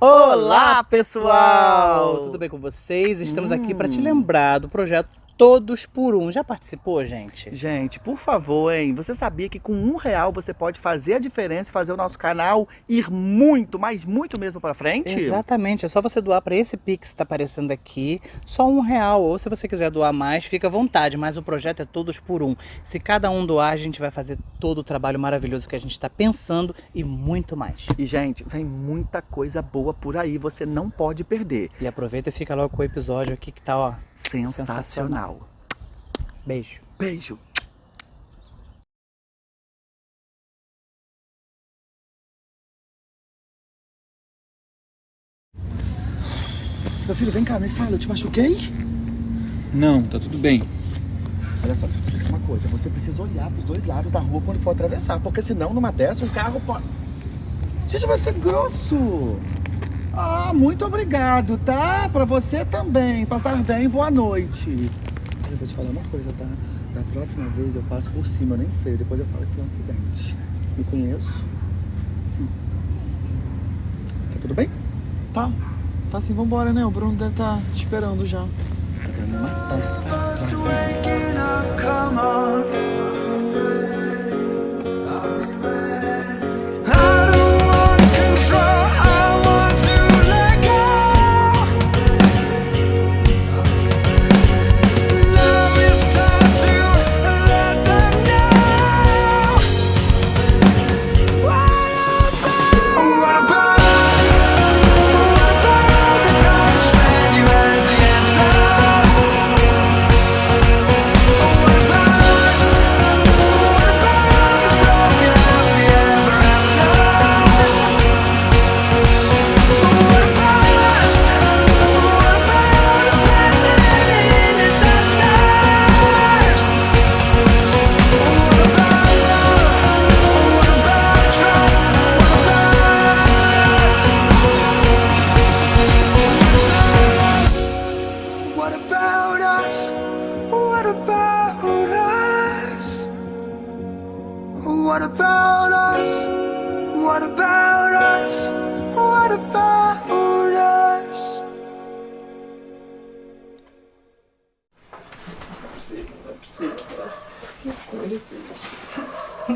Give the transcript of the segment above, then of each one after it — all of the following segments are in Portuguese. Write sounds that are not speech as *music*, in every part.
Olá, pessoal! Tudo bem com vocês? Estamos Hum. aqui para te lembrar do projeto Todos por Um. Já participou, gente? Gente, por favor, hein? Você sabia que com um real você pode fazer a diferença e fazer o nosso canal ir muito, mas muito mesmo pra frente? Exatamente, é só você doar para esse Pix que está aparecendo aqui, só um real. Ou se você quiser doar mais, fica à vontade, mas o projeto é Todos por Um. Se cada um doar, a gente vai fazer todo o trabalho maravilhoso que a gente está pensando e muito mais. E, gente, vem muita coisa boa por aí, você não pode perder. E aproveita e fica logo com o episódio aqui que tá, ó, Sensacional. Beijo. Beijo. Meu filho, vem cá, me fala, eu te machuquei? Não, tá tudo bem. Olha só, deixa eu te dizer uma coisa. Você precisa olhar pros dois lados da rua quando for atravessar, porque senão, numa dessa, um carro pode... Gente, mas que grosso! Ah, muito obrigado, tá? Pra você também. Passar bem, boa noite. Eu vou te falar uma coisa, tá? Da próxima vez eu passo por cima, eu nem freio. Depois eu falo que foi um acidente. Me conheço? Hum. Tá tudo bem? Tá, tá sim, vambora, né? O Bruno deve estar te esperando já. Tá querendo me matar. First about us? What about us?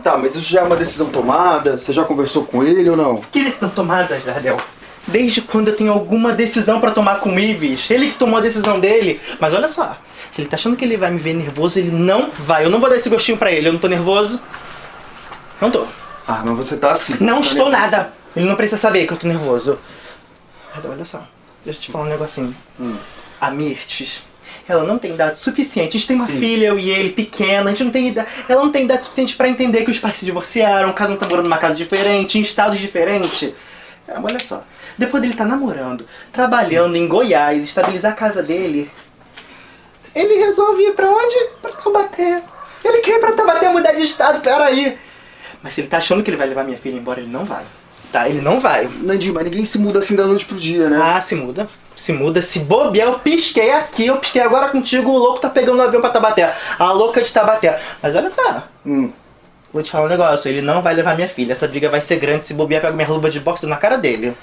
Tá, mas isso já é uma decisão tomada? Você já conversou com ele ou não? Que decisão tomada, Jardel? Desde quando eu tenho alguma decisão pra tomar com o Ives? Ele que tomou a decisão dele. Mas olha só, se ele tá achando que ele vai me ver nervoso, ele não vai. Eu não vou dar esse gostinho pra ele. Eu não tô nervoso. Não tô. Ah, mas você tá assim. Não Tá estou nervoso. nada. Ele não precisa saber que eu tô nervoso. Olha só. Deixa eu te falar um negocinho. Hum. A Mirtes, ela não tem idade suficiente. A gente tem uma Sim. filha, eu e ele, pequena. A gente não tem idade. Ela não tem idade suficiente pra entender que os pais se divorciaram, cada um tá morando numa casa diferente, em estados diferentes. Caramba, olha só. Depois dele tá namorando, trabalhando em Goiás, estabilizar a casa dele, ele resolve ir pra onde? Pra Taubaté. Ele quer ir pra Taubaté mudar de estado, peraí. Mas se ele tá achando que ele vai levar minha filha embora, ele não vai. Tá, ele não vai. Nandinho, mas ninguém se muda assim da noite pro dia, né? Ah, se muda. Se muda, se bobear, eu pisquei aqui, eu pisquei agora contigo, o louco tá pegando o avião pra Tabaté. A louca de Tabaté. Mas olha só, Hum. vou te falar um negócio, ele não vai levar minha filha. Essa briga vai ser grande, se bobear, pega minha luva de boxe na cara dele.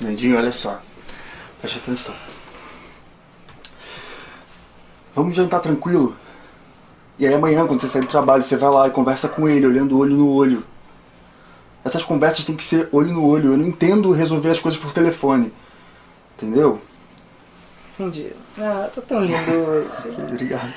Nandinho, olha só. Preste atenção. Vamos jantar tranquilo? E aí amanhã, quando você sair do trabalho, você vai lá e conversa com ele, olhando olho no olho. Essas conversas têm que ser olho no olho. Eu não entendo resolver as coisas por telefone. Entendeu? Entendi. Ah, tô tão lindo hoje. *laughs* Obrigado.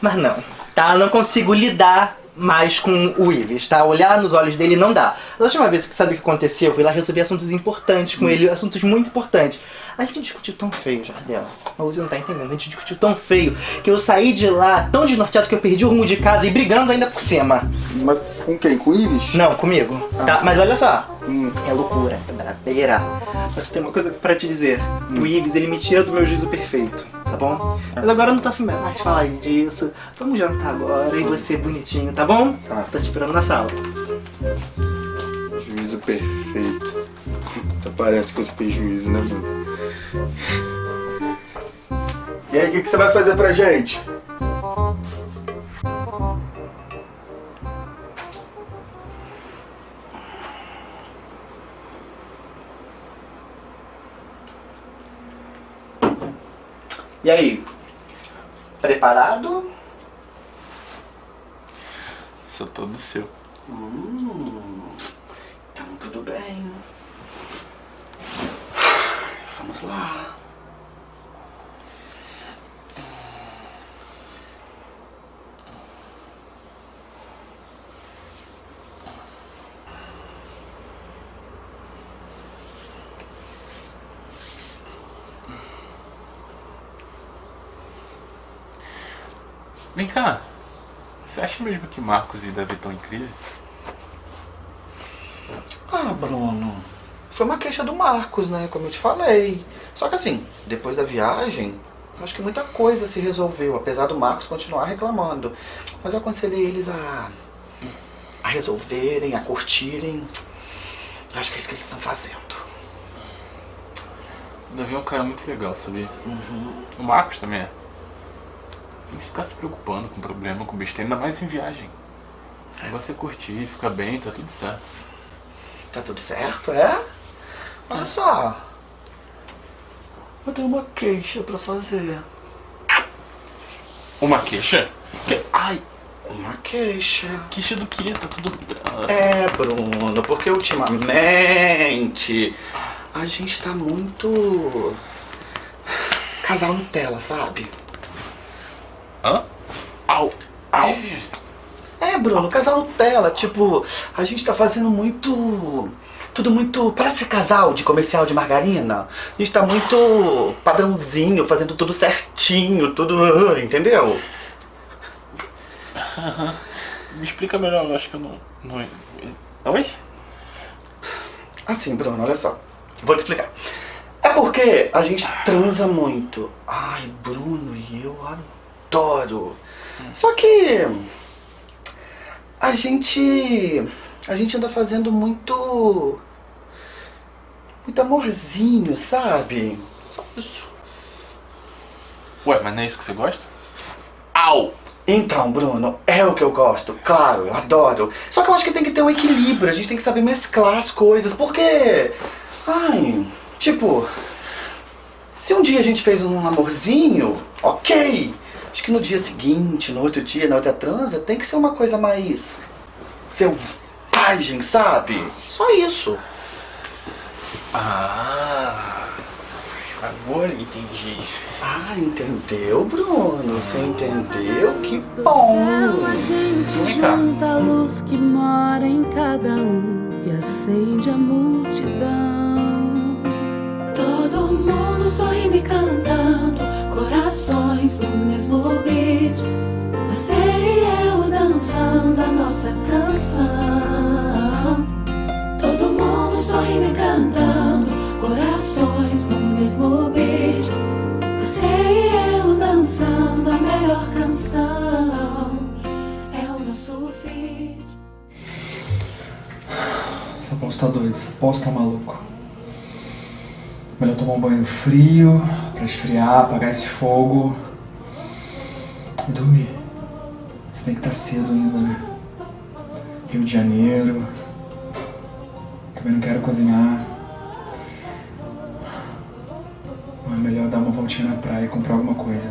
Mas não, tá? Eu não consigo lidar mais com o Ives, tá? Olhar nos olhos dele não dá. A última vez que sabe o que aconteceu, eu fui lá resolver assuntos importantes com ele, assuntos muito importantes. A gente discutiu tão feio, Jardel. Você não tá entendendo, a gente discutiu tão feio que eu saí de lá tão desnorteado que eu perdi o rumo de casa e brigando ainda por cima. Mas com quem? Com o Ives? Não, comigo. Tá, mas olha só. Hum. É loucura, é brabeira. Mas tem uma coisa pra te dizer. O Ives, ele me tira do meu juízo perfeito, tá bom? Mas agora eu não tô afim mais falar disso. Vamos jantar agora e você bonitinho, tá bom? Tá. Tô te esperando na sala. Juízo perfeito. Parece que você tem juízo, né, mano? E aí, o que, que você vai fazer pra gente? E aí? Preparado? Sou todo seu. Hum. Acha mesmo que Marcos e Davi estão em crise? Ah, Bruno. Foi uma queixa do Marcos, né? Como eu te falei. Só que assim, depois da viagem, acho que muita coisa se resolveu, apesar do Marcos continuar reclamando. Mas eu aconselhei eles a. a resolverem, a curtirem. Eu acho que é isso que eles estão fazendo. O Davi é um cara muito legal, sabia? O Marcos também é. Tem que ficar se preocupando com problema, com besteira, ainda mais em viagem. É você curtir, ficar bem, tá tudo certo. Tá tudo certo, é? Olha só. Eu tenho uma queixa pra fazer. Uma queixa? Que- Ai, Uma queixa. queixa do quê? Tá tudo. É, Bruno, porque ultimamente a gente tá muito. casal Nutella, sabe? Hã? Au! Au! É, Bruno, casal Nutella. Tipo, a gente tá fazendo muito. Tudo muito. Parece casal de comercial de margarina. A gente tá muito padrãozinho, fazendo tudo certinho, tudo. Entendeu? Me explica melhor, eu acho que eu não. não... Oi? Assim, Bruno, olha só. Vou te explicar. É porque a gente transa muito. Ai, Bruno, e eu adoro. Só que a gente a gente anda fazendo muito muito amorzinho, sabe? Só isso. Ué, mas não é isso que você gosta? Au! Então, Bruno, é o que eu gosto, claro, eu adoro. Só que eu acho que tem que ter um equilíbrio, a gente tem que saber mesclar as coisas, porque. Ai, tipo. Se um dia a gente fez um amorzinho, ok. Acho que no dia seguinte, no outro dia, na outra transa, tem que ser uma coisa mais. selvagem, sabe? Só isso. Ah! Agora entendi. Ah, entendeu, Bruno? Você entendeu? Que do bom! céu a gente Vem cá. junta a luz que mora em cada um e acende a multidão. Todo mundo sorrindo e cantando, corações no mesmo beat. Você e eu dançando a nossa canção. Todo mundo sorrindo e cantando, corações no mesmo beat. Você e eu dançando a melhor canção. É o nosso feat. Essa poça tá doida, essa poça tá maluco. Melhor tomar um banho frio, pra esfriar, apagar esse fogo. E dormir. Se bem que tá cedo ainda, né? Rio de Janeiro. Também não quero cozinhar. Ou é melhor dar uma voltinha na praia e comprar alguma coisa.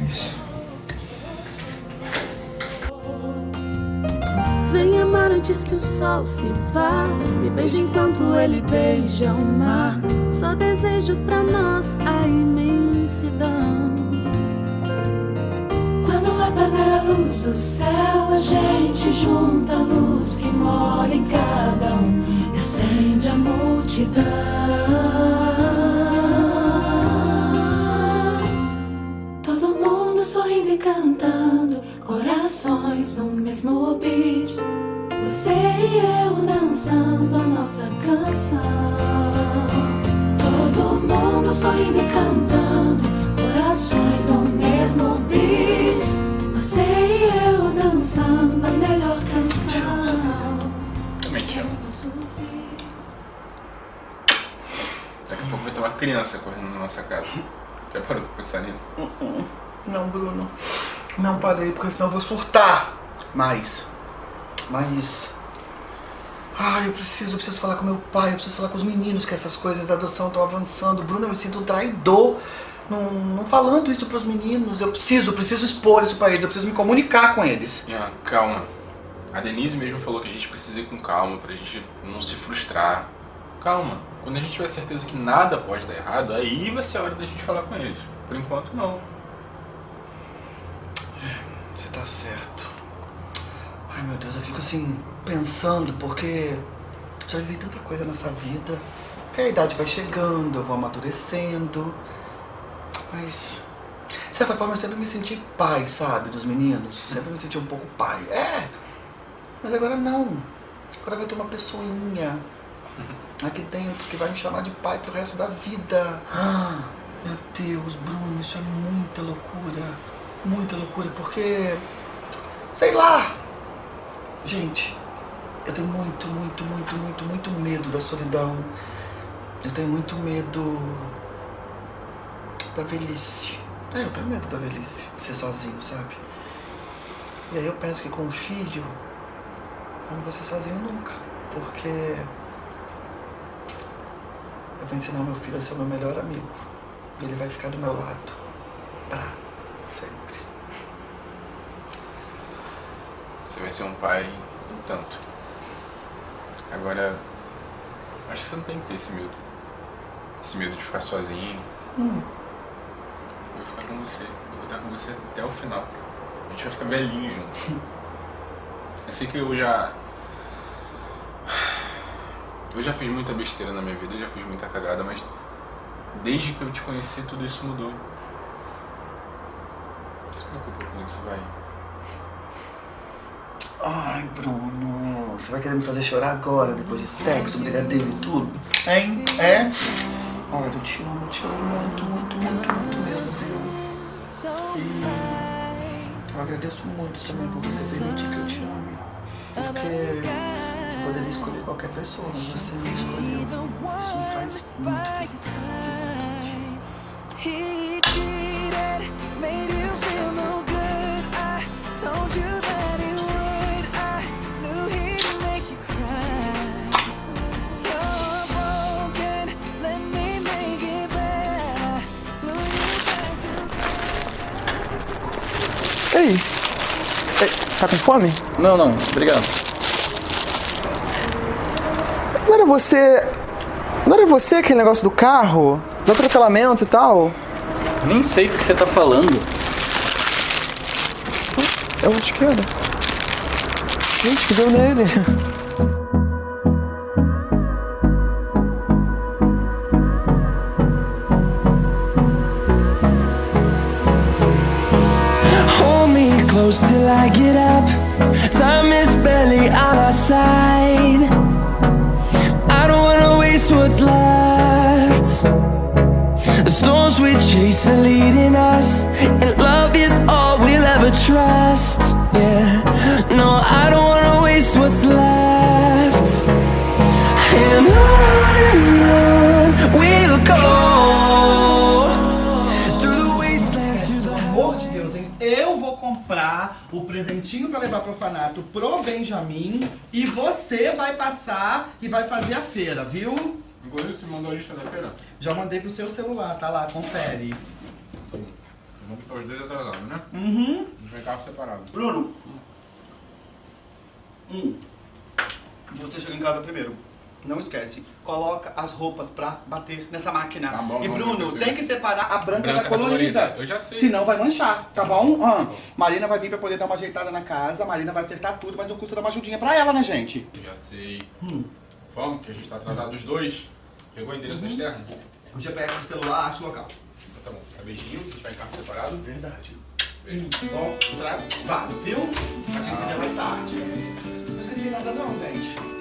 É isso. Antes que o sol se vá. Me beija enquanto ele beija o mar. Só desejo pra nós a imensidão. Quando apagar a luz do céu, a gente junta a luz que mora em cada um e acende a multidão. Todo mundo sorrindo e cantando, corações no mesmo beat. Você e eu dançando a nossa canção. Todo mundo sorrindo e cantando, corações no mesmo beat. Você e eu dançando a melhor canção. Também te amo. Daqui a pouco vai ter uma criança correndo na nossa casa. *laughs* Já parou de pensar nisso? Não, Bruno. Não parei, porque senão eu vou surtar. Mas. Mas. Ai, eu preciso, eu preciso falar com meu pai, eu preciso falar com os meninos que essas coisas da adoção estão avançando. Bruno, eu me sinto um traidor. não, não falando isso pros meninos. Eu preciso, preciso expor isso pra eles, eu preciso me comunicar com eles. Ian, calma. A Denise mesmo falou que a gente precisa ir com calma pra gente não se frustrar. Calma. Quando a gente tiver certeza que nada pode dar errado, aí vai ser a hora da gente falar com eles. Por enquanto, não. Você tá certo. Ai meu Deus, eu fico assim, pensando, porque já vivi tanta coisa nessa vida. Que a idade vai chegando, eu vou amadurecendo. Mas, de certa forma, eu sempre me senti pai, sabe, dos meninos. Sempre me senti um pouco pai. É, mas agora não. Agora vai ter uma pessoinha aqui dentro que vai me chamar de pai pro resto da vida. Ah, meu Deus, Bruno, isso é muita loucura. Muita loucura, porque. Sei lá! Gente, eu tenho muito, muito, muito, muito, muito medo da solidão. Eu tenho muito medo da velhice. É, eu tenho medo da velhice, de ser sozinho, sabe? E aí eu penso que com um filho, eu não vou ser sozinho nunca. Porque eu vou ensinar meu filho a ser o meu melhor amigo. E ele vai ficar do meu lado. Pra sempre. Você vai ser um pai um tanto. Agora, acho que você não tem que ter esse medo. Esse medo de ficar sozinho. Hum. Eu vou ficar com você. Eu vou estar com você até o final. A gente vai ficar velhinho junto. Eu sei que eu já. Eu já fiz muita besteira na minha vida, eu já fiz muita cagada, mas desde que eu te conheci tudo isso mudou. Não se preocupa com isso, vai. Ai, Bruno, você vai querer me fazer chorar agora, depois de sexo, brigadeiro e tudo? Hein? É? Olha, eu te amo, te amo muito, muito, muito, muito mesmo, viu? E eu agradeço muito também por você permitir que eu te ame. Porque você poderia escolher qualquer pessoa, mas você me escolheu. Isso me faz muito feliz. Ei! Ei, Tá com fome? Não, não, obrigado. Não era você. Não era você aquele negócio do carro? Do atropelamento e tal? Nem sei do que você tá falando. É o de esquerda. Gente, que deu nele? I get up. Time is barely on our side. I don't wanna waste what's left. The storms we chase are leading o presentinho pra levar pro orfanato pro Benjamin e você vai passar e vai fazer a feira, viu? Inclusive, você mandou a lista da feira? Já mandei pro seu celular, tá lá, confere. Vamos botar os dois atrasados, né? Uhum. Tem carro separado. Bruno. Um. Você chega em casa primeiro. Não esquece. Coloca as roupas pra bater nessa máquina. Tá bom, e Bruno, tem que separar a branca, Branca da colorida. colorida. Eu já sei. Senão vai manchar, tá bom? Ah, Marina vai vir pra poder dar uma ajeitada na casa. Marina vai acertar tudo, mas não custa dar uma ajudinha pra ela, né, gente? Eu já sei. Hum. Vamos, que a gente tá atrasado os dois. Pegou o endereço da externa? O GPS do celular, acha o local. Tá bom. Tá beijinho, você tá em carro separado? Verdade. Beijo. Bom, trabalho, viu? A gente se vê mais tarde. Não esqueci nada não, gente.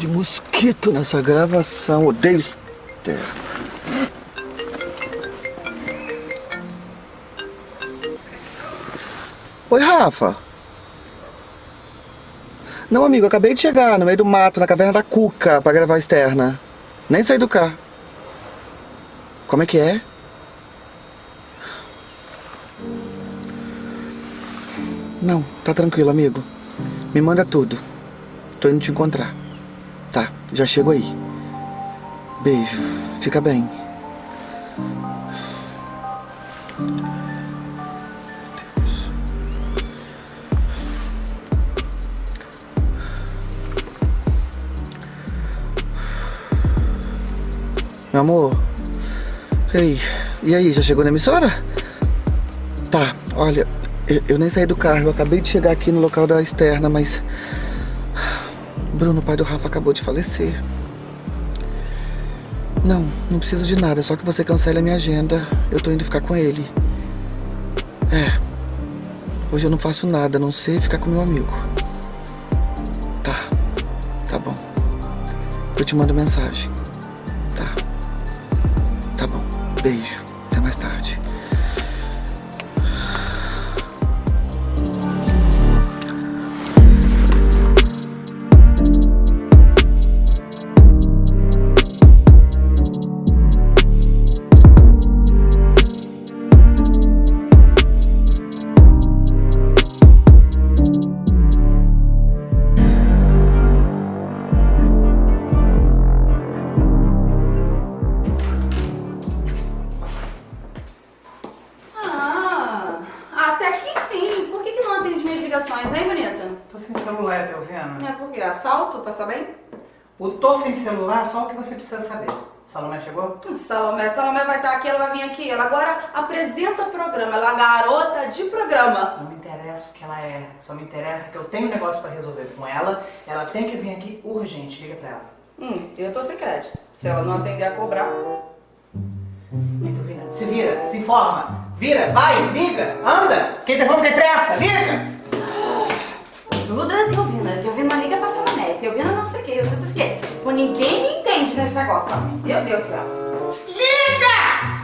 De mosquito nessa gravação. Odeio externo. Oi, Rafa. Não, amigo, acabei de chegar no meio do mato, na caverna da Cuca, pra gravar externa. Nem saí do carro. Como é que é? Não, tá tranquilo, amigo. Me manda tudo. Tô indo te encontrar. Já chego aí. Beijo. Fica bem. Meu amor. Ei, e aí, já chegou na emissora? Tá, olha, eu, eu nem saí do carro, eu acabei de chegar aqui no local da externa, mas... Bruno, pai do Rafa, acabou de falecer. Não, não preciso de nada, só que você cancele a minha agenda. Eu tô indo ficar com ele. É. Hoje eu não faço nada, a não ser ficar com meu amigo. Tá. Tá bom. Eu te mando mensagem. Tá. Tá bom. Beijo. Celular só o que você precisa saber. Salomé chegou? Salomé, Salomé vai estar aqui, ela vai vir aqui. Ela agora apresenta o programa, ela é garota de programa. Não me interessa o que ela é, só me interessa que eu tenho um negócio pra resolver com ela. Ela tem que vir aqui urgente, liga pra ela. Hum, eu tô sem crédito. Se ela não atender a cobrar. Tu vira, se vira, se informa, vira, vai, liga, anda. Quem tem fome tem pressa, liga. Tudo é Teovina. Teovina liga pra Salomé. Teovina não sei o que, eu sei o que. Pô, ninguém me entende nesse negócio, não. Meu Deus do céu. Liga!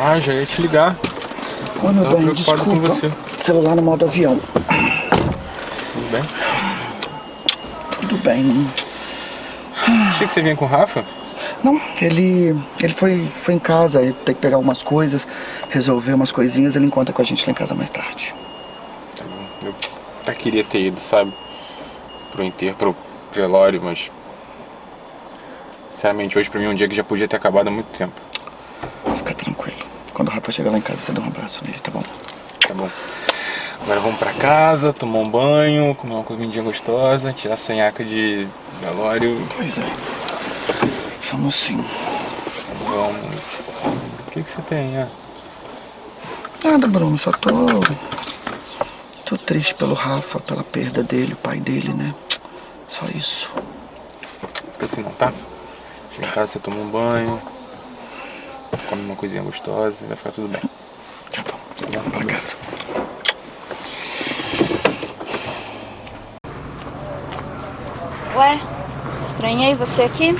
Ah, já ia te ligar. Ô, meu bem, desculpa. com você. Celular no modo avião. Tudo bem? Tudo bem. Achei que você vinha com o Rafa. Não, ele, ele foi, foi em casa, ele tem que pegar algumas coisas, resolver umas coisinhas, ele encontra com a gente lá em casa mais tarde. Tá bom. Eu até queria ter ido, sabe? Pro enterro, pro velório, mas... Sinceramente, hoje pra mim é um dia que já podia ter acabado há muito tempo. Fica tranquilo. Quando o Rafa chegar lá em casa, você dá um abraço nele, tá bom? Tá bom. Agora vamos pra casa, tomar um banho, comer uma comidinha gostosa, tirar a sanhaca de velório. Pois é. Vamos sim. Vamos. O que que você tem, ah? Nada, Bruno, só tô. Tô triste pelo Rafa, pela perda dele, o pai dele, né? Só isso. Fica assim não, tá? Chega em casa, você toma um banho, come uma coisinha gostosa, vai ficar tudo bem. Tá bom. Vamos pra casa. Ué, estranhei você aqui?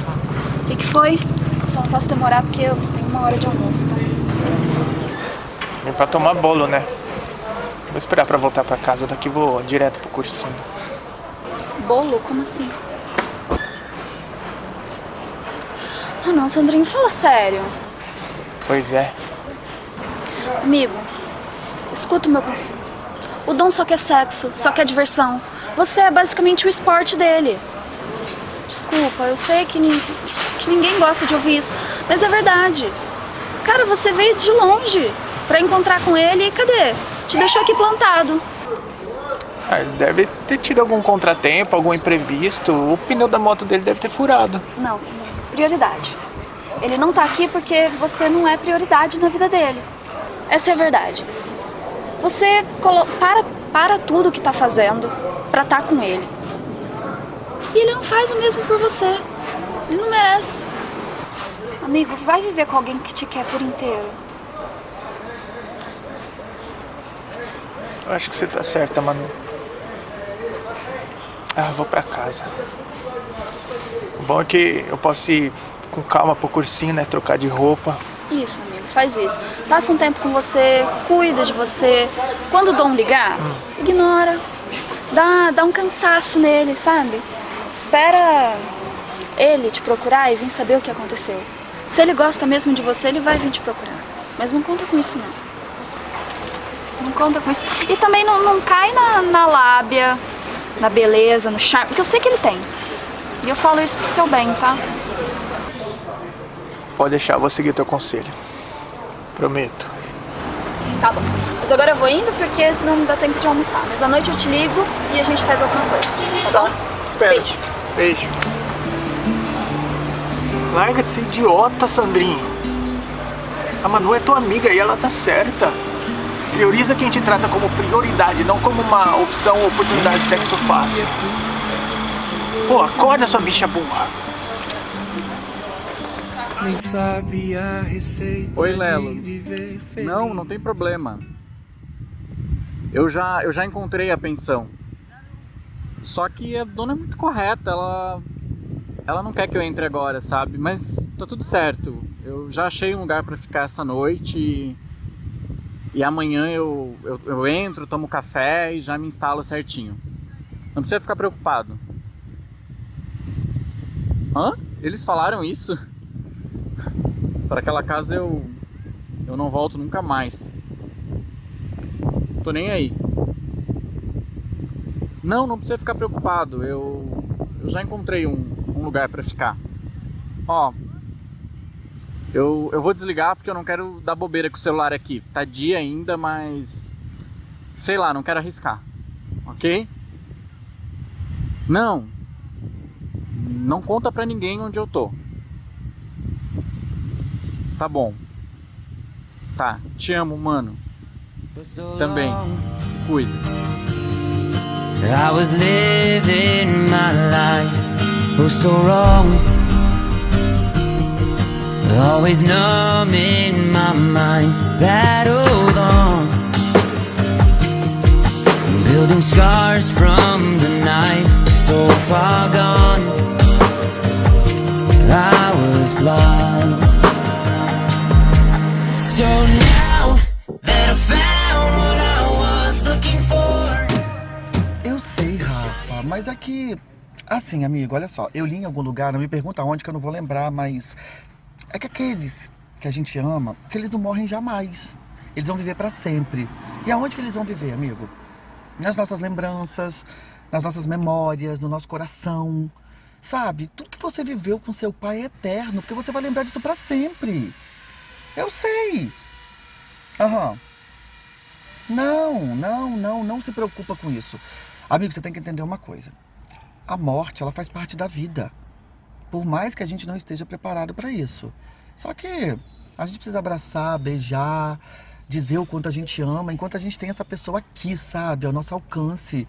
O que, que foi? Só não posso demorar porque eu só tenho uma hora de almoço, tá? Vim pra tomar bolo, né? Vou esperar pra voltar pra casa, daqui vou direto pro cursinho. Bolo? Como assim? Ah não, Sandrinho, fala sério. Pois é. Amigo, escuta o meu conselho. O Dom só quer sexo, só quer diversão. Você é basicamente o esporte dele. Desculpa, eu sei que, nin- que ninguém gosta de ouvir isso, mas é verdade. Cara, você veio de longe pra encontrar com ele e cadê? Te deixou aqui plantado. Ah, deve ter tido algum contratempo, algum imprevisto. O pneu da moto dele deve ter furado. Não, Sandrinho, prioridade. Ele não tá aqui porque você não é prioridade na vida dele. Essa é a verdade. Você para, para tudo que tá fazendo pra estar com ele. E ele não faz o mesmo por você. Ele não merece. Amigo, vai viver com alguém que te quer por inteiro. Eu acho que você tá certa, Manu. Ah, vou pra casa. O bom é que eu posso ir com calma pro cursinho, né? Trocar de roupa. Isso, amigo, faz isso. Passa um tempo com você, cuida de você. Quando o Dom ligar, ignora. Dá, dá um cansaço nele, sabe? Espera ele te procurar e vir saber o que aconteceu. Se ele gosta mesmo de você, ele vai vir te procurar. Mas não conta com isso, não. Não conta com isso. E também não, não cai na, na lábia, na beleza, no charme, porque eu sei que ele tem. E eu falo isso pro seu bem, tá? Pode deixar, vou seguir teu conselho. Prometo. Tá bom. Mas agora eu vou indo porque senão não dá tempo de almoçar. Mas à noite eu te ligo e a gente faz alguma coisa. Tá bom? Espera. Beijo. Beijo. Larga de ser idiota, Sandrinho. A Manu é tua amiga e ela tá certa. Prioriza quem te trata como prioridade, não como uma opção ou oportunidade de sexo fácil. Pô, acorda, sua bicha burra. Nem sabe a receita Oi, de Lelo. Não, não tem problema. Eu já, eu já encontrei a pensão. Só que a dona é muito correta, ela ela não quer que eu entre agora, sabe? Mas tá tudo certo. Eu já achei um lugar pra ficar essa noite e, e amanhã eu, eu, eu entro, tomo café e já me instalo certinho. Não precisa ficar preocupado. Hã? Eles falaram isso? *laughs* Para aquela casa eu eu não volto nunca mais. Tô nem aí. Não, não precisa ficar preocupado. Eu, eu já encontrei um, um lugar pra ficar. Ó, eu, eu vou desligar porque eu não quero dar bobeira com o celular aqui. Tá dia ainda, mas sei lá, não quero arriscar. Ok? Não. Não conta pra ninguém onde eu tô. Tá bom. Tá, te amo, mano. Também. Se cuida. I was living my life, oh so wrong. Always numb in my mind, battled on. Building scars from the knife, so far gone. I was blind. So now that I found what I was looking for. Eu sei, Rafa, mas aqui. Assim, amigo, olha só. Eu li em algum lugar, não me pergunta onde que eu não vou lembrar, mas. É que aqueles que a gente ama, que eles não morrem jamais. Eles vão viver pra sempre. E aonde que eles vão viver, amigo? Nas nossas lembranças, nas nossas memórias, no nosso coração. Sabe? Tudo que você viveu com seu pai é eterno, porque você vai lembrar disso pra sempre. Eu sei. Aham. Não, não, não, não se preocupa com isso. Amigo, você tem que entender uma coisa. A morte, ela faz parte da vida. Por mais que a gente não esteja preparado para isso. Só que a gente precisa abraçar, beijar, dizer o quanto a gente ama, enquanto a gente tem essa pessoa aqui, sabe, ao nosso alcance.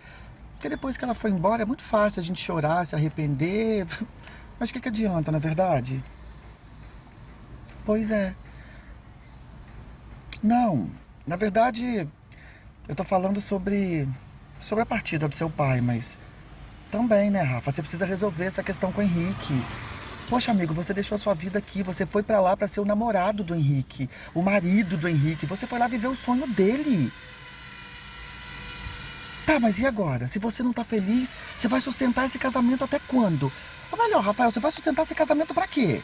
Porque depois que ela foi embora, é muito fácil a gente chorar, se arrepender. *laughs* Mas o que, que adianta, na é verdade? Pois é. Não, na verdade, eu tô falando sobre sobre a partida do seu pai, mas também, né, Rafa? Você precisa resolver essa questão com o Henrique. Poxa, amigo, você deixou a sua vida aqui, você foi pra lá pra ser o namorado do Henrique, o marido do Henrique, você foi lá viver o sonho dele. Tá, mas e agora? Se você não tá feliz, você vai sustentar esse casamento até quando? Ou melhor, Rafael, você vai sustentar esse casamento pra quê?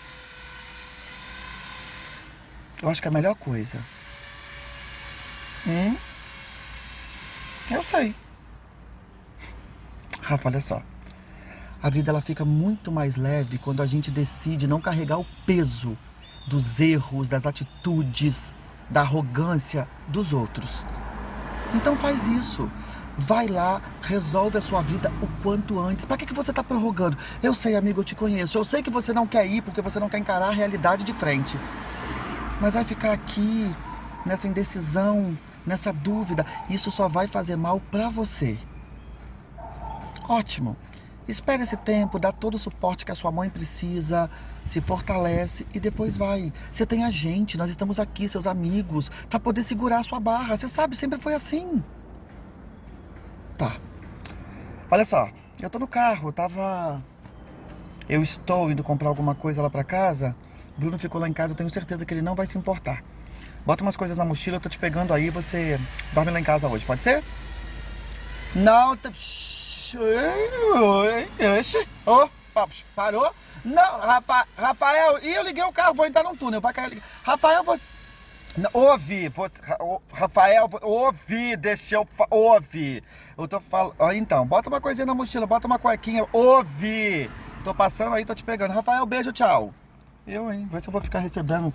Eu acho que é a melhor coisa. Hum? Eu sei. Rafa, olha só. A vida ela fica muito mais leve quando a gente decide não carregar o peso dos erros, das atitudes, da arrogância dos outros. Então faz isso. Vai lá, resolve a sua vida o quanto antes. Pra que, que você tá prorrogando? Eu sei, amigo, eu te conheço. Eu sei que você não quer ir porque você não quer encarar a realidade de frente. Mas vai ficar aqui, nessa indecisão, nessa dúvida. Isso só vai fazer mal pra você. Ótimo. Espere esse tempo, dá todo o suporte que a sua mãe precisa, se fortalece e depois vai. Você tem a gente, nós estamos aqui, seus amigos, para poder segurar a sua barra. Você sabe, sempre foi assim. Tá. Olha só, eu tô no carro, eu tava. Eu estou indo comprar alguma coisa lá pra casa. Bruno ficou lá em casa, eu tenho certeza que ele não vai se importar. Bota umas coisas na mochila, eu tô te pegando aí, você dorme lá em casa hoje, pode ser? Não, tá. Ô, parou? Não, Rafa, Rafael, e eu liguei o carro, vou entrar num túnel, vai cair. Rafael, você. Ouve, você, Rafael, ouve, deixa eu. Ouve. Eu tô falando. Então, bota uma coisinha na mochila, bota uma cuequinha, ouve. Tô passando aí, tô te pegando. Rafael, beijo, tchau. Eu, hein? Vai se eu vou ficar recebendo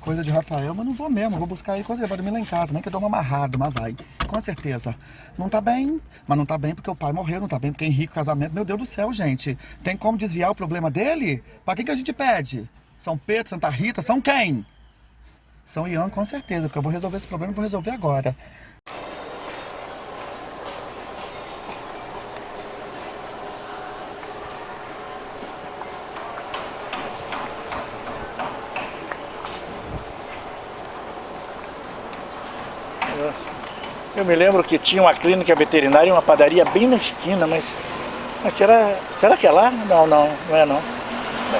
coisa de Rafael, mas não vou mesmo. Vou buscar aí coisa, vai dormir lá em casa, nem que eu durma amarrado, mas vai. Com certeza. Não tá bem, mas não tá bem porque o pai morreu, não tá bem porque Henrique, casamento. Meu Deus do céu, gente. Tem como desviar o problema dele? Pra quem que a gente pede? São Pedro, Santa Rita, são quem? São Ian, com certeza, porque eu vou resolver esse problema e vou resolver agora. Eu me lembro que tinha uma clínica veterinária e uma padaria bem na esquina, mas, mas será, será que é lá? Não, não, não é não.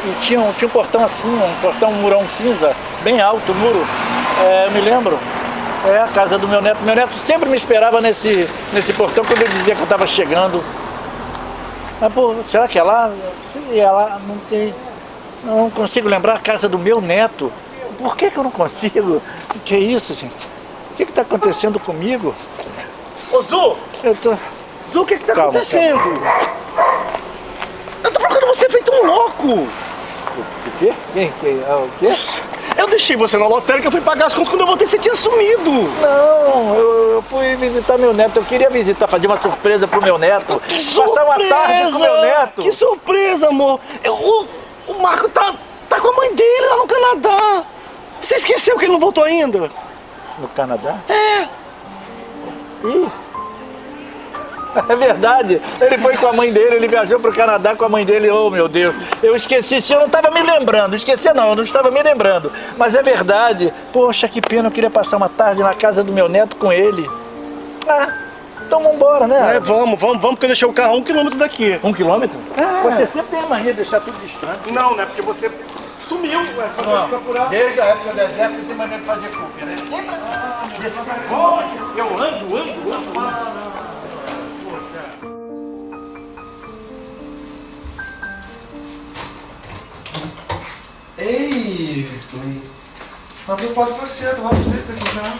E tinha, um- tinha um portão assim, um portão, um murão cinza, bem alto muro. É, eu me lembro. É a casa do meu neto. Meu neto sempre me esperava nesse, nesse portão quando eu dizia que eu estava chegando. Mas, pô, será que é lá? Se é lá, não sei. Não consigo lembrar a casa do meu neto. Por que, que eu não consigo? Que é isso, gente? O que está acontecendo comigo? Ô, Zu! Eu tô. Zu, o que que tá Calma, acontecendo? Eu tô procurando você feito um louco! O quê? Quem? Quem? Ah, o quê? Eu deixei você na lotérica, eu fui pagar as contas, quando eu voltei você tinha sumido! Não, eu, eu fui visitar meu neto. Eu queria visitar, fazer uma surpresa pro meu neto. Passar uma tarde com meu neto. Que surpresa, amor! Eu- o, o Marco tá, tá com a mãe dele lá no Canadá! Você esqueceu que ele não voltou ainda? No Canadá? É! Ih! É verdade, ele foi com a mãe dele, ele viajou pro Canadá com a mãe dele, oh meu Deus, eu esqueci, se eu não estava me lembrando, esqueci não, eu não estava me lembrando, mas é verdade, poxa que pena, eu queria passar uma tarde na casa do meu neto com ele. Ah, então vambora, né? É, vamos, vamos, vamos, porque eu deixei o carro a um quilômetro daqui. Um quilômetro? É. Você sempre tem a mania de deixar tudo distante. Não, né? Porque você sumiu, ué, pra Não, você procurar. desde a época do deserto você tem mania de fazer cópia, né? Eu ando, ando, ando. Ei! Não preocupado com você, eu tava aflito aqui já.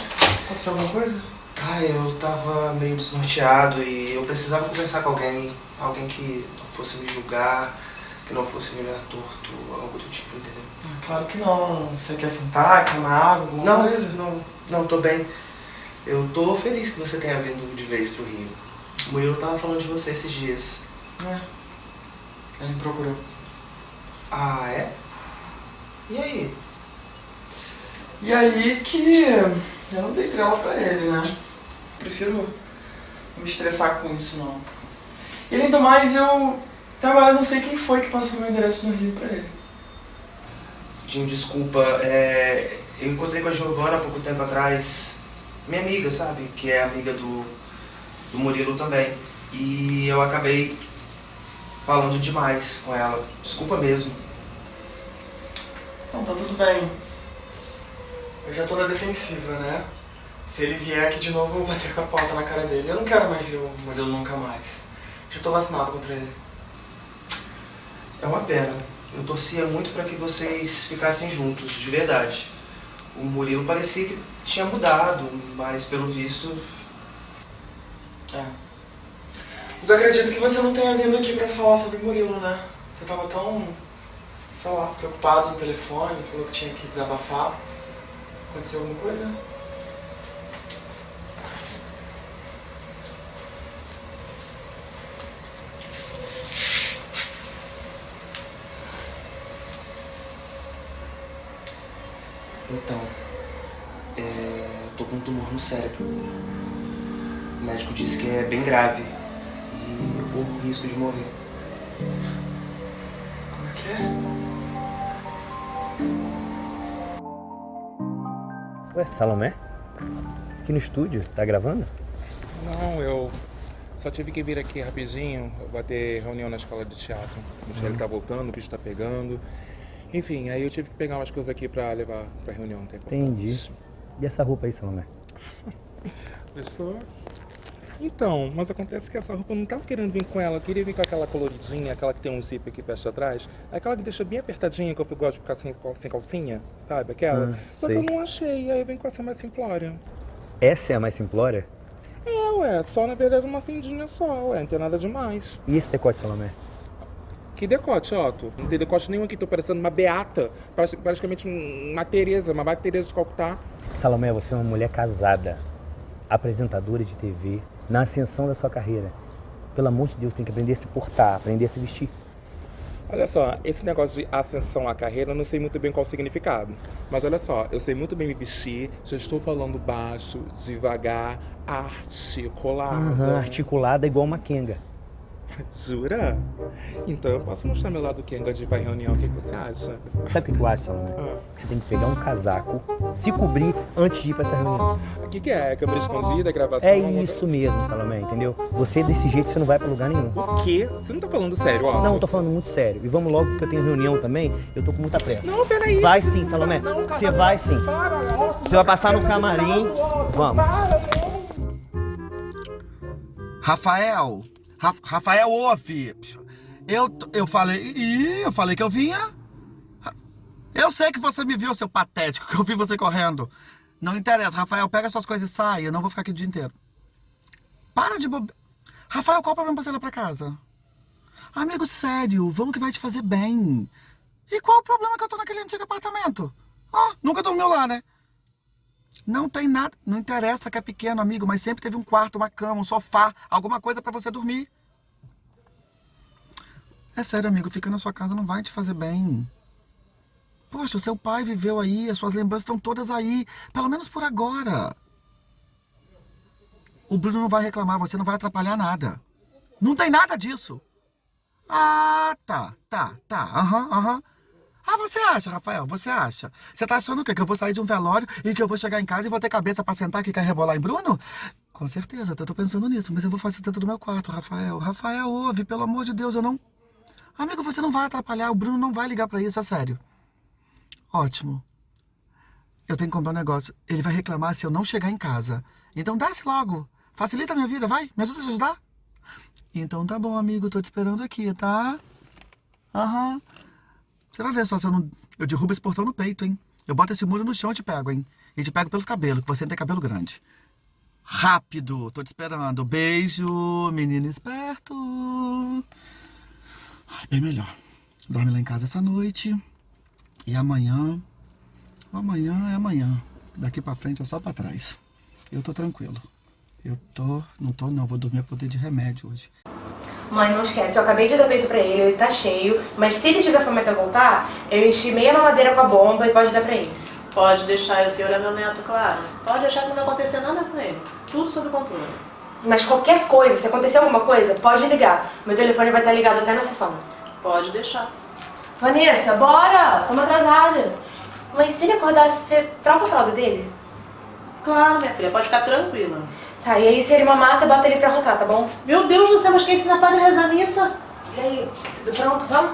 Aconteceu alguma coisa? Ah, eu tava meio desnorteado e eu precisava conversar com alguém. Alguém que não fosse me julgar, que não fosse me olhar torto, algo do tipo, entendeu? Ah, Claro que não. Você quer sentar, quer uma água, alguma Não, coisa? não, não, tô bem. Eu tô feliz que você tenha vindo de vez pro Rio. O Murilo tava falando de você esses dias. É. Ele me procurou. Ah, é? E aí? E aí que eu não dei trela pra ele, né? Prefiro não me estressar com isso, não. E além do mais, eu... Até agora eu não sei quem foi que passou meu endereço no Rio pra ele. Dinho, desculpa, é, eu encontrei com a Giovana há pouco tempo atrás, minha amiga, sabe? Que é amiga do, do Murilo também. E eu acabei falando demais com ela. Desculpa mesmo. Então, tá tudo bem. Eu já tô na defensiva, né? Se ele vier aqui de novo, eu vou bater com a porta na cara dele. Eu não quero mais ver o modelo nunca mais. Já tô vacinado contra ele. É uma pena. Eu torcia muito para que vocês ficassem juntos, de verdade. O Murilo parecia que tinha mudado, mas pelo visto. É. Mas eu acredito que você não tenha vindo aqui pra falar sobre o Murilo, né? Você tava tão, sei lá, preocupado no telefone, falou que tinha que desabafar. Aconteceu alguma coisa? Então. É, eu tô com um tumor no cérebro. O médico disse que é bem grave. E eu corro o risco de morrer. Como é que é? Ué, Salomé? Aqui no estúdio, tá gravando? Não, eu só tive que vir aqui rapidinho. Vai ter reunião na escola de teatro. O Michele Uhum. tá voltando, o bicho tá pegando. Enfim, aí eu tive que pegar umas coisas aqui pra levar pra reunião. Entendi. E essa roupa aí, Salomé? *laughs* Gostou? Então, mas acontece que essa roupa eu não tava querendo vir com ela. Eu queria vir com aquela coloridinha, aquela que tem um zíper aqui fecha atrás. Aquela que deixa bem apertadinha, que eu gosto de ficar sem, sem calcinha, sabe? Aquela. Ah, Só que sei. eu não achei, aí eu venho com essa mais simplória. Essa é a mais simplória? É, ué, só na verdade uma fendinha só, ué, não tem nada demais. E esse decote, Salomé? Que decote, Otto? Não tem decote nenhum aqui, tô parecendo uma beata, praticamente um- uma Tereza, uma Madre Teresa de Calcutá. Salomé, você é uma mulher casada, apresentadora de TV, na ascensão da sua carreira. Pelo amor de Deus, tem que aprender a se portar, aprender a se vestir. Olha só, esse negócio de ascensão à carreira, eu não sei muito bem qual o significado. Mas olha só, eu sei muito bem me vestir, já estou falando baixo, devagar, articulado. Aham, articulada igual uma Kenga. *laughs* Jura? Então eu posso mostrar meu lado Kenga de ir pra reunião, o que, que você acha? Sabe o que eu acho, Salomé? Ah. Que você tem que pegar um casaco, se cobrir antes de ir pra essa reunião. O que, que é? Câmera escondida, gravação? É isso mesmo, Salomé, entendeu? Você desse jeito você não vai pra lugar nenhum. O quê? Você não tá falando sério, Otto? Não, eu tô falando muito sério. E vamos logo porque eu tenho reunião também, eu tô com muita pressa. Não, peraí. Vai sim, Salomé. Você vai sim. Você vai passar no camarim. Vamos. Rafael! Ra- Rafael, ouve! Eu, eu falei. Eu falei que eu vinha. Eu sei que você me viu, seu patético, *laughs* que eu vi você correndo. Não interessa, Rafael, pega suas coisas e sai. Eu não vou ficar aqui o dia inteiro. Para de bobe... Rafael, qual o problema pra você ir lá pra casa? Amigo, sério, vamos que vai te fazer bem. E qual o problema que eu tô naquele antigo apartamento? Ó, nunca dormiu lá, né? Não tem nada, não interessa que é pequeno, amigo, mas sempre teve um quarto, uma cama, um sofá, alguma coisa pra você dormir. É sério, amigo, ficar na sua casa não vai te fazer bem. Poxa, o seu pai viveu aí, as suas lembranças estão todas aí, pelo menos por agora. O Bruno não vai reclamar, você não vai atrapalhar nada. Não tem nada disso. Ah, tá, tá, tá, aham, aham. Ah, você acha, Rafael? Você acha? Você tá achando o quê? Que eu vou sair de um velório e que eu vou chegar em casa e vou ter cabeça pra sentar aqui e rebolar em Bruno? Com certeza, eu tô pensando nisso, mas eu vou fazer dentro do meu quarto, Rafael. Rafael, ouve, pelo amor de Deus, eu não. Amigo, você não vai atrapalhar, o Bruno não vai ligar pra isso, é sério. Ótimo. Eu tenho que comprar um negócio. Ele vai reclamar se eu não chegar em casa. Então desce logo. Facilita a minha vida, vai? Me ajuda a te ajudar? Então tá bom, amigo, tô te esperando aqui, tá? Aham. Você vai ver só se eu não. Eu derrubo esse portão no peito, hein? Eu boto esse muro no chão e te pego, hein? E te pego pelos cabelos, que você não tem cabelo grande. Rápido, tô te esperando. Beijo, menino esperto. Ai, Bem melhor. Dorme lá em casa essa noite. E amanhã. Amanhã é amanhã. Daqui pra frente é só pra trás. Eu tô tranquilo. Eu tô. Não tô, não. Vou dormir a poder de remédio hoje. Mãe, não esquece, eu acabei de dar peito pra ele, ele tá cheio, mas se ele tiver fome até voltar, eu enchi meia mamadeira com a bomba e pode dar pra ele. Pode deixar, o senhor é meu neto, claro. Pode deixar que não vai acontecer nada com ele. Tudo sob controle. Mas qualquer coisa, se acontecer alguma coisa, pode ligar. Meu telefone vai estar ligado até na sessão. Pode deixar. Vanessa, bora! Estamos atrasada. Mas se ele acordar, você troca a fralda dele? Claro, minha filha, pode ficar tranquila. Tá, e aí se ele mamar, você bota ele pra rotar, tá bom? Meu Deus do céu, mas quem ensina padre a rezar missa? E aí, tudo pronto? Vamos?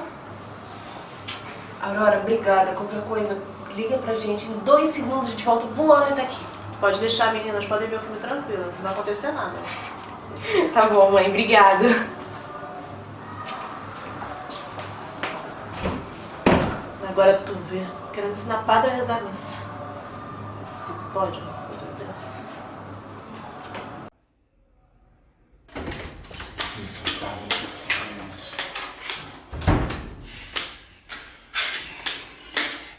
Aurora, obrigada. Qualquer coisa, liga pra gente. Em dois segundos a gente volta voando até aqui. Pode deixar, meninas, podem ver o filme tranquilo, não vai acontecer nada. *laughs* Tá bom, mãe, obrigada. Agora tu vê, querendo ensinar padre a rezar missa. Se pode uma coisa dessa.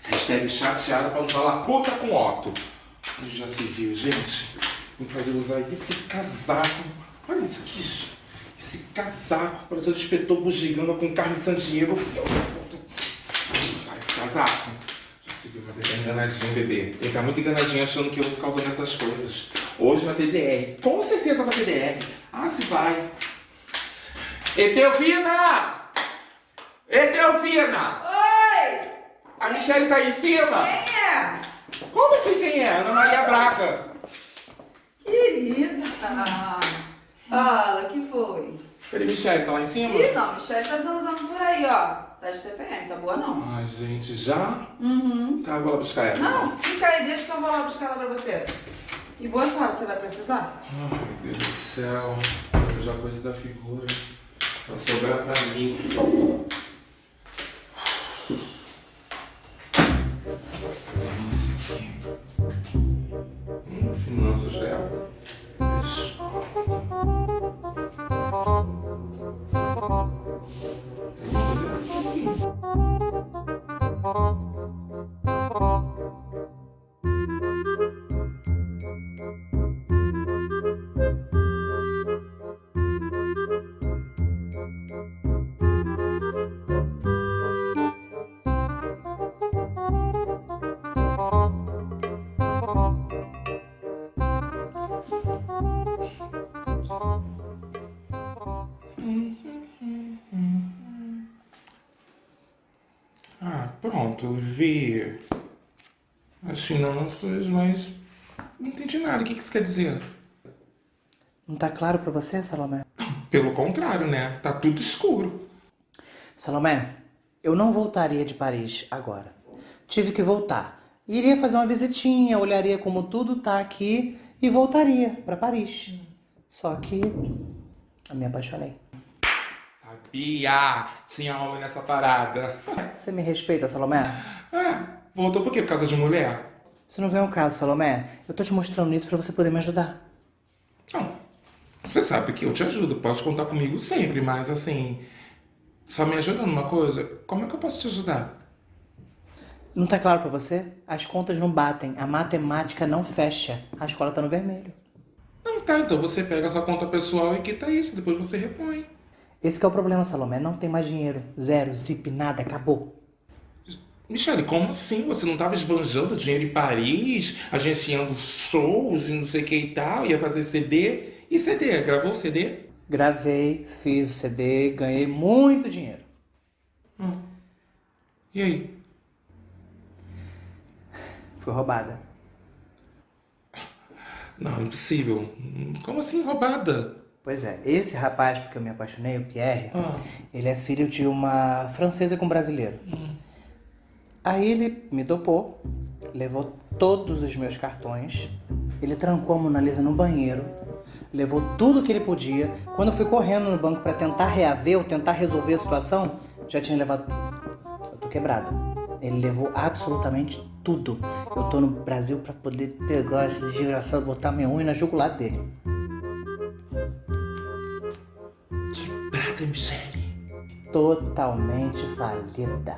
Hashtag chateada pra não falar puta com Otto. Já se viu, gente? Vou fazer usar esse casaco. Olha isso aqui. Esse casaco. Parece um inspetor bugiganga com carro em San Diego. Usar esse casaco. Já se viu, mas ele tá enganadinho, bebê. Ele tá muito enganadinho achando que eu vou ficar usando essas coisas. Hoje na TDR. Com certeza na TDR. Ah, se vai. Etelvina! Etelvina! Oi! A Michelle tá aí em cima? Quem é? Como assim quem é? Ana Maria Braga. Querida! Fala, que foi? Peraí, Michelle, tá lá em cima? Ih, não, Michelle tá zanzando por aí, ó. Tá de TPM, tá boa não? Ai, gente, já? Uhum. Tá, eu vou lá buscar ela. Não, fica aí, deixa que eu vou lá buscar ela pra você. E boa sorte, você vai precisar? Ai, meu Deus do céu. Eu já coisa da figura. Vai sobrar pra mim. Esse aqui. Hum, finanças dela. Pronto, vi as finanças, mas não entendi nada. O que que isso quer dizer? Não tá claro pra você, Salomé? Pelo contrário, né? Tá tudo escuro. Salomé, eu não voltaria de Paris agora. Tive que voltar. Iria fazer uma visitinha, olharia como tudo tá aqui e voltaria pra Paris. Só que eu me apaixonei. Sabia! Tinha homem nessa parada. Você me respeita, Salomé? Ah, voltou por quê? Por causa de mulher? Se não vem ao caso, Salomé, eu tô te mostrando isso pra você poder me ajudar. Você sabe que eu te ajudo, pode contar comigo sempre, mas assim. Só me ajuda numa coisa, como é que eu posso te ajudar? Não tá claro pra você? As contas não batem, a matemática não fecha. A escola tá no vermelho. Não, tá, então você pega a sua conta pessoal e quita isso, depois você repõe. Esse que é o problema, Salomé. Não tem mais dinheiro. Zero, zip, nada, acabou. Michele, como assim? Você não tava esbanjando dinheiro em Paris, agenciando shows e não sei o que e tal, ia fazer CD? E CD? Gravou o CD? Gravei, fiz o CD, ganhei muito dinheiro. E aí? Fui roubada. Não, impossível. Como assim roubada? Pois é, esse rapaz, porque eu me apaixonei, o Pierre, ele é filho de uma francesa com brasileiro. Aí ele me dopou, levou todos os meus cartões, ele trancou a Mona Lisa no banheiro, levou tudo que ele podia. Quando eu fui correndo no banco pra tentar reaver ou tentar resolver a situação, já tinha levado. Eu tô quebrada. Ele levou absolutamente tudo. Eu tô no Brasil pra poder pegar esse desgraçado, botar minha unha na jugular dele. Quebrada, Michele. Totalmente falida.